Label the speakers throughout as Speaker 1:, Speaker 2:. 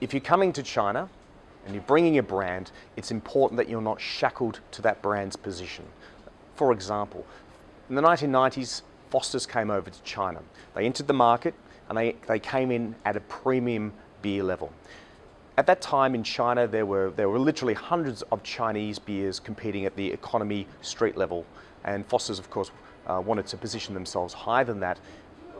Speaker 1: if you're coming to China and you're bringing a brand, it's important that you're not shackled to that brand's position. For example, in the 1990s, Foster's came over to China. They entered the market and they, they came in at a premium beer level. At that time in China, there were, there were literally hundreds of Chinese beers competing at the economy street level. And Foster's, of course, uh, wanted to position themselves higher than that.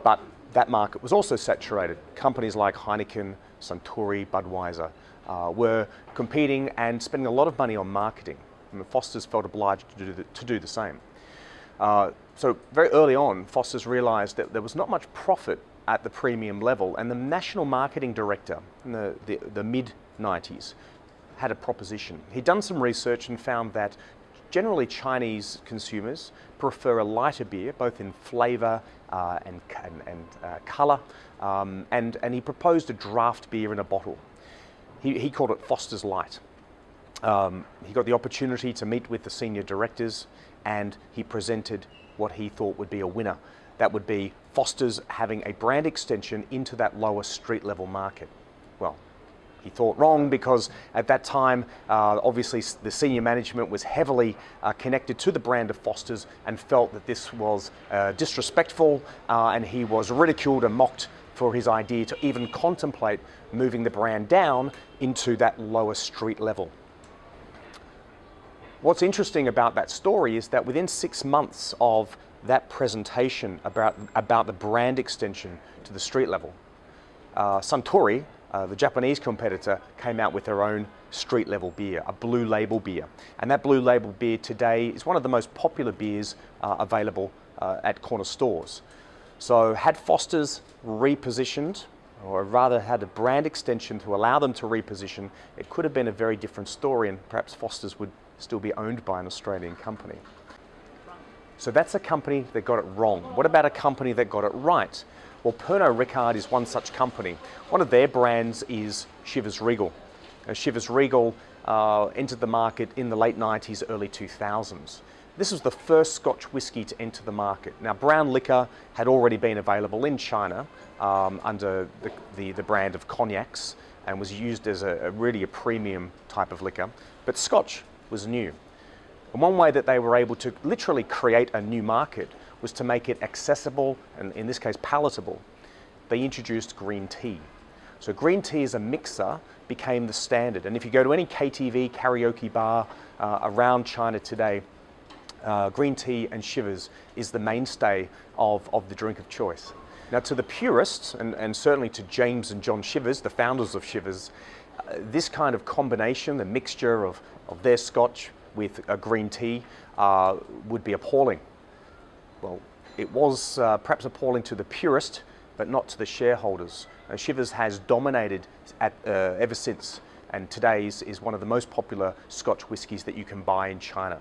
Speaker 1: But that market was also saturated. Companies like Heineken, Suntory, Budweiser uh, were competing and spending a lot of money on marketing. Foster's felt obliged to do the, to do the same. Uh, so very early on, Foster's realized that there was not much profit at the premium level and the national marketing director in the, the, the mid-90s had a proposition. He'd done some research and found that generally Chinese consumers prefer a lighter beer, both in flavour uh, and, and, and uh, colour, um, and, and he proposed a draft beer in a bottle. He, he called it Foster's Light. Um, he got the opportunity to meet with the senior directors and he presented what he thought would be a winner. That would be Foster's having a brand extension into that lower street level market. Well, he thought wrong because at that time, uh, obviously the senior management was heavily uh, connected to the brand of Foster's and felt that this was uh, disrespectful uh, and he was ridiculed and mocked for his idea to even contemplate moving the brand down into that lower street level. What's interesting about that story is that within six months of that presentation about, about the brand extension to the street level, uh, Suntory, uh, the Japanese competitor, came out with their own street level beer, a blue label beer. And that blue label beer today is one of the most popular beers uh, available uh, at corner stores. So had Foster's repositioned, or rather had a brand extension to allow them to reposition, it could have been a very different story and perhaps Foster's would still be owned by an Australian company. So that's a company that got it wrong. What about a company that got it right? Well, Pernod Ricard is one such company. One of their brands is Chivas Regal. Now, Chivas Regal uh, entered the market in the late 90s, early 2000s. This was the first Scotch whisky to enter the market. Now, brown liquor had already been available in China um, under the, the, the, brand of cognacs and was used as a, a, really a premium type of liquor. But Scotch was new. And one way that they were able to literally create a new market was to make it accessible and in this case palatable. They introduced green tea. So green tea as a mixer became the standard. And if you go to any KTV karaoke bar uh, around China today, uh, green tea and Chivas is the mainstay of, of the drink of choice. Now to the purists, and, and certainly to James and John Chivas, the founders of Chivas, uh, this kind of combination, the mixture of, of their scotch with a green tea, uh, would be appalling. Well, it was uh, perhaps appalling to the purist, but not to the shareholders. Uh, Chivas has dominated at, uh, ever since, and today's is one of the most popular Scotch whiskies that you can buy in China.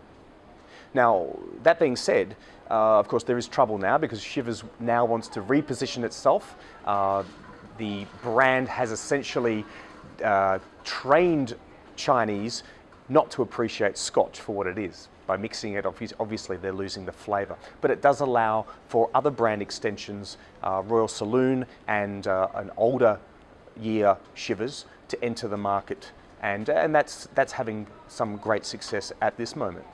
Speaker 1: Now, that being said, uh, of course, there is trouble now because Chivas now wants to reposition itself. Uh, the brand has essentially trained Chinese not to appreciate Scotch for what it is. By mixing it, obviously they're losing the flavour. But it does allow for other brand extensions, uh, Royal Salute and uh, an older year Chivas to enter the market. And, and that's, that's having some great success at this moment.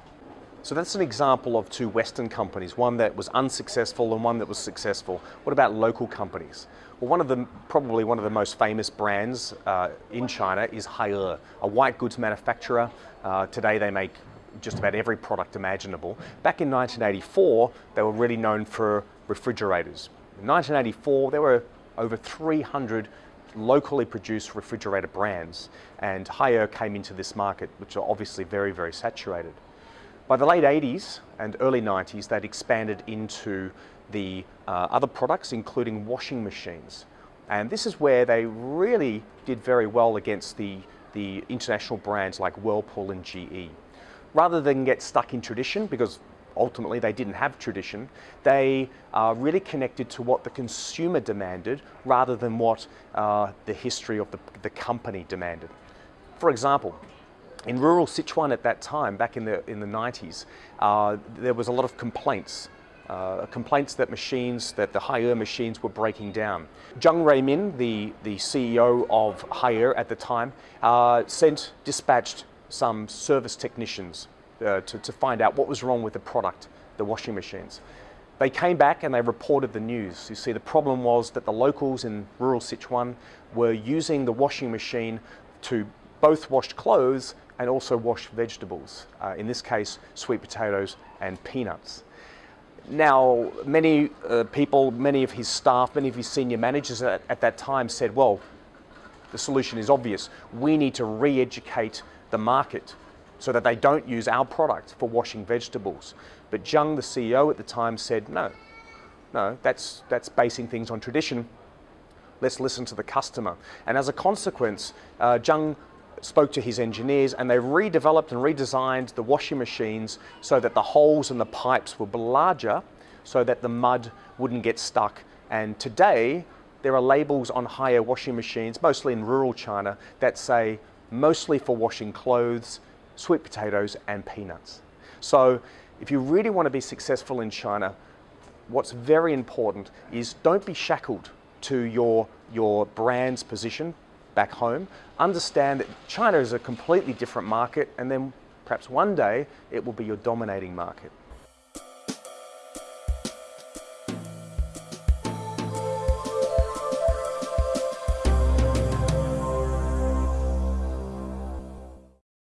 Speaker 1: So that's an example of two Western companies, one that was unsuccessful and one that was successful. What about local companies? Well, one of the, probably one of the most famous brands uh, in China is Haier, a white goods manufacturer. Uh, today they make just about every product imaginable. Back in 1984, they were really known for refrigerators. In 1984, there were over 300 locally produced refrigerator brands, and Haier came into this market, which are obviously very, very saturated. By the late 80s and early 90s, they'd expanded into the uh, other products, including washing machines. And this is where they really did very well against the, the international brands like Whirlpool and GE. Rather than get stuck in tradition, because ultimately they didn't have tradition, they uh, really connected to what the consumer demanded rather than what uh, the history of the, the company demanded. For example, in rural Sichuan at that time, back in the, in the 90s, uh, there was a lot of complaints uh, complaints that machines, that the Haier machines were breaking down. Zheng Ruimin, the, the CEO of Haier at the time, uh, sent, dispatched some service technicians uh, to, to find out what was wrong with the product, the washing machines. They came back and they reported the news. You see, the problem was that the locals in rural Sichuan were using the washing machine to both wash clothes and also wash vegetables. Uh, in this case, sweet potatoes and peanuts. Now, many uh, people, many of his staff, many of his senior managers at, at that time said, well, the solution is obvious. We need to re-educate the market so that they don't use our product for washing vegetables. But Zheng, the CEO at the time, said, no, no, that's, that's basing things on tradition. Let's listen to the customer. And as a consequence, uh, Zheng spoke to his engineers and they redeveloped and redesigned the washing machines so that the holes in the pipes were larger so that the mud wouldn't get stuck. And today, there are labels on Haier washing machines, mostly in rural China, that say mostly for washing clothes, sweet potatoes and peanuts. So if you really want to be successful in China, what's very important is don't be shackled to your, your brand's position back home. Understand that China is a completely different market and then perhaps one day it will be your dominating market.